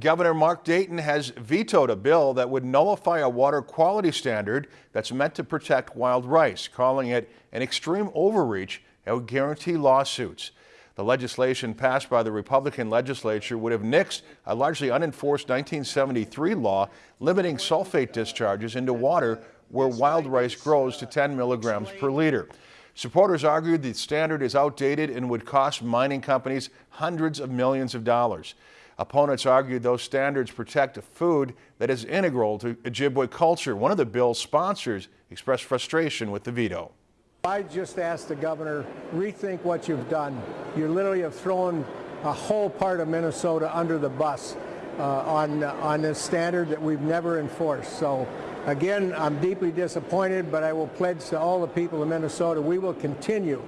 Governor Mark Dayton has vetoed a bill that would nullify a water quality standard that's meant to protect wild rice, calling it an extreme overreach that would guarantee lawsuits. The legislation passed by the Republican legislature would have nixed a largely unenforced 1973 law limiting sulfate discharges into water where wild rice grows to 10 milligrams per liter. Supporters argued the standard is outdated and would cost mining companies hundreds of millions of dollars. Opponents argued those standards protect a food that is integral to Ojibwe culture. One of the bill's sponsors expressed frustration with the veto. I just asked the governor, rethink what you've done. You literally have thrown a whole part of Minnesota under the bus uh, on, on this standard that we've never enforced. So again, I'm deeply disappointed, but I will pledge to all the people of Minnesota, we will continue.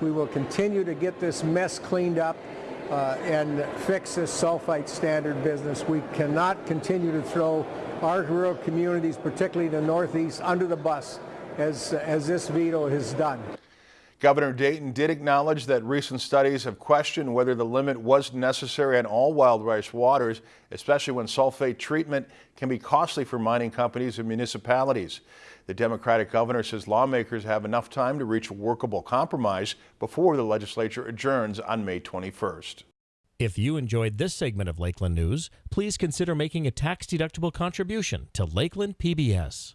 We will continue to get this mess cleaned up uh, and fix this sulfite standard business. We cannot continue to throw our rural communities, particularly the Northeast, under the bus as, as this veto has done. Governor Dayton did acknowledge that recent studies have questioned whether the limit was necessary on all wild rice waters, especially when sulfate treatment can be costly for mining companies and municipalities. The Democratic governor says lawmakers have enough time to reach a workable compromise before the legislature adjourns on May 21st. If you enjoyed this segment of Lakeland News, please consider making a tax-deductible contribution to Lakeland PBS.